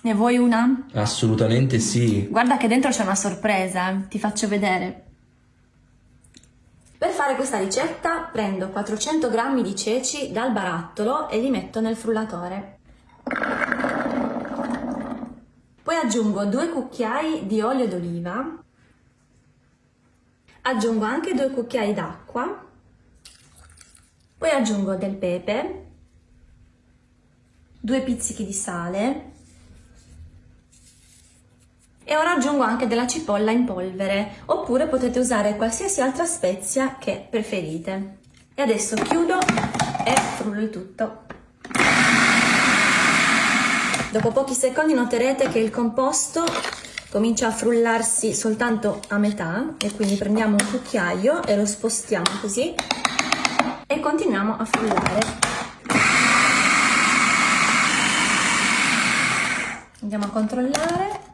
Ne vuoi una? Assolutamente sì. Guarda che dentro c'è una sorpresa, ti faccio vedere. Per fare questa ricetta prendo 400 g di ceci dal barattolo e li metto nel frullatore. Poi aggiungo due cucchiai di olio d'oliva, aggiungo anche due cucchiai d'acqua, poi aggiungo del pepe, due pizzichi di sale e ora aggiungo anche della cipolla in polvere oppure potete usare qualsiasi altra spezia che preferite. E adesso chiudo e frullo il tutto. Dopo pochi secondi noterete che il composto comincia a frullarsi soltanto a metà e quindi prendiamo un cucchiaio e lo spostiamo così e continuiamo a frullare. Andiamo a controllare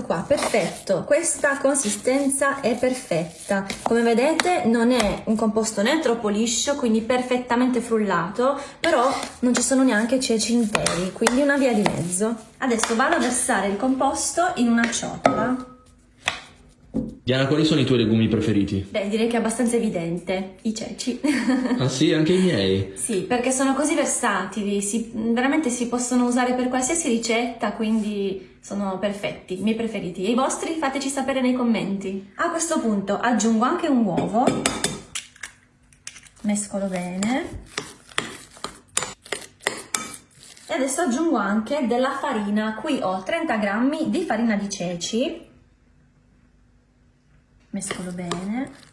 Ecco qua, perfetto, questa consistenza è perfetta. Come vedete non è un composto né troppo liscio, quindi perfettamente frullato, però non ci sono neanche ceci interi, quindi una via di mezzo. Adesso vado a versare il composto in una ciotola. Diana, quali sono i tuoi legumi preferiti? Beh, direi che è abbastanza evidente, i ceci. ah sì, anche i miei? Sì, perché sono così versatili, si, veramente si possono usare per qualsiasi ricetta, quindi sono perfetti, i miei preferiti. E i vostri fateci sapere nei commenti. A questo punto aggiungo anche un uovo, mescolo bene. E adesso aggiungo anche della farina, qui ho 30 grammi di farina di ceci mescolo bene.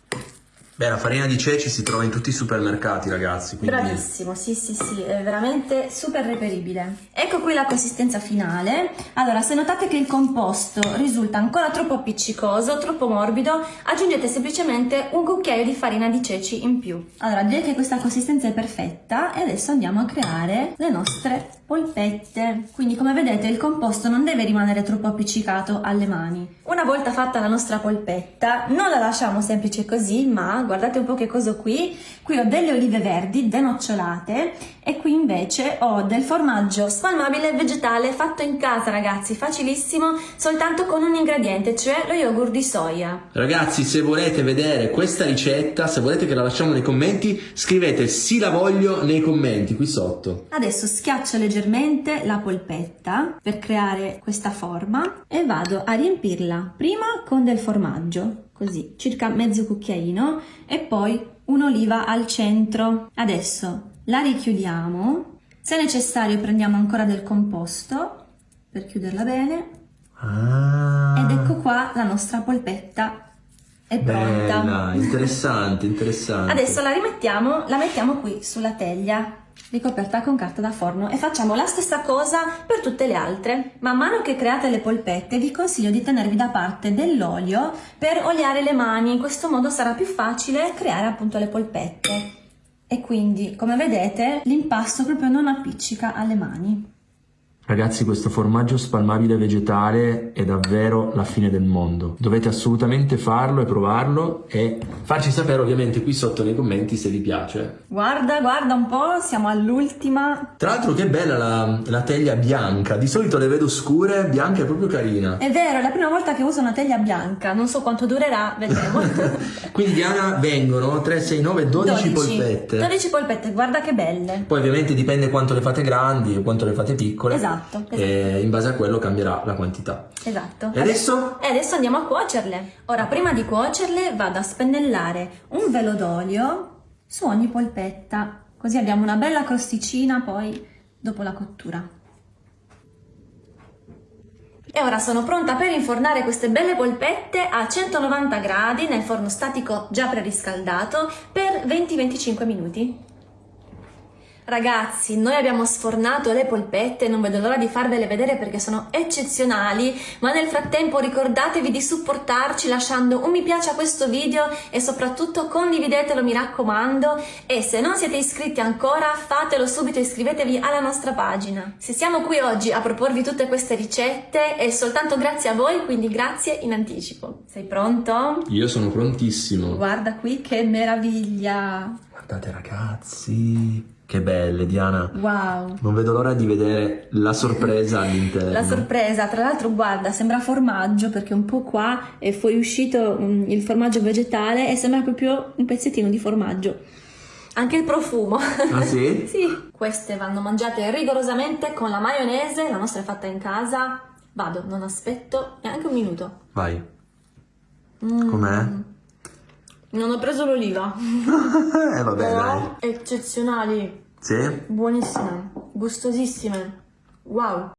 Beh, la farina di ceci si trova in tutti i supermercati, ragazzi. Quindi... Bravissimo, sì, sì, sì, è veramente super reperibile. Ecco qui la consistenza finale. Allora, se notate che il composto risulta ancora troppo appiccicoso, troppo morbido, aggiungete semplicemente un cucchiaio di farina di ceci in più. Allora, direi che questa consistenza è perfetta e adesso andiamo a creare le nostre polpette. Quindi, come vedete, il composto non deve rimanere troppo appiccicato alle mani. Una volta fatta la nostra polpetta, non la lasciamo semplice così, ma guardate un po' che cosa ho qui. Qui ho delle olive verdi denocciolate e qui invece ho del formaggio spalmabile vegetale fatto in casa, ragazzi, facilissimo, soltanto con un ingrediente, cioè lo yogurt di soia. Ragazzi, se volete vedere questa ricetta, se volete che la lasciamo nei commenti, scrivete sì la voglio nei commenti qui sotto. Adesso schiaccio leggermente la polpetta per creare questa forma e vado a riempirla prima con del formaggio, così, circa mezzo cucchiaino, e poi un'oliva al centro. Adesso la richiudiamo. Se necessario prendiamo ancora del composto per chiuderla bene. Ah. Ed ecco qua la nostra polpetta è pronta. Bella, interessante, interessante. Adesso la rimettiamo, la mettiamo qui sulla teglia ricoperta con carta da forno e facciamo la stessa cosa per tutte le altre. Man mano che create le polpette vi consiglio di tenervi da parte dell'olio per oliare le mani, in questo modo sarà più facile creare appunto le polpette. E quindi, come vedete, l'impasto proprio non appiccica alle mani. Ragazzi questo formaggio spalmabile vegetale è davvero la fine del mondo. Dovete assolutamente farlo e provarlo e farci sapere ovviamente qui sotto nei commenti se vi piace. Guarda, guarda un po', siamo all'ultima. Tra l'altro che bella la, la, teglia bianca, di solito le vedo scure, bianca è proprio carina. È vero, è la prima volta che uso una teglia bianca, non so quanto durerà, vedremo. Quindi Diana vengono 3, 6, 9, 12, 12 polpette. 12 polpette, guarda che belle. Poi ovviamente dipende quanto le fate grandi e quanto le fate piccole. Esatto. Esatto, esatto. E in base a quello cambierà la quantità. Esatto. E adesso? E adesso andiamo a cuocerle. Ora, prima di cuocerle, vado a spennellare un velo d'olio su ogni polpetta, così abbiamo una bella crosticina poi dopo la cottura. E ora sono pronta per infornare queste belle polpette a 190 gradi nel forno statico già preriscaldato per 20-25 minuti. Ragazzi, noi abbiamo sfornato le polpette, non vedo l'ora di farvele vedere perché sono eccezionali, ma nel frattempo ricordatevi di supportarci lasciando un mi piace a questo video e soprattutto condividetelo mi raccomando e se non siete iscritti ancora fatelo subito e iscrivetevi alla nostra pagina. Se siamo qui oggi a proporvi tutte queste ricette è soltanto grazie a voi, quindi grazie in anticipo. Sei pronto? Io sono prontissimo. Guarda qui che meraviglia! Guardate ragazzi! Che belle, Diana. Wow. Non vedo l'ora di vedere la sorpresa all'interno. La sorpresa, tra l'altro, guarda, sembra formaggio perché un po' qua è fuoriuscito mm, il formaggio vegetale e sembra proprio un pezzettino di formaggio. Anche il profumo. Ah sì? sì. Queste vanno mangiate rigorosamente con la maionese, la nostra è fatta in casa. Vado, non aspetto neanche un minuto. Vai. Mm. Com'è? Non ho preso l'oliva. eh vabbè, dai. Però eccezionali, Sì? buonissime, gustosissime. Wow.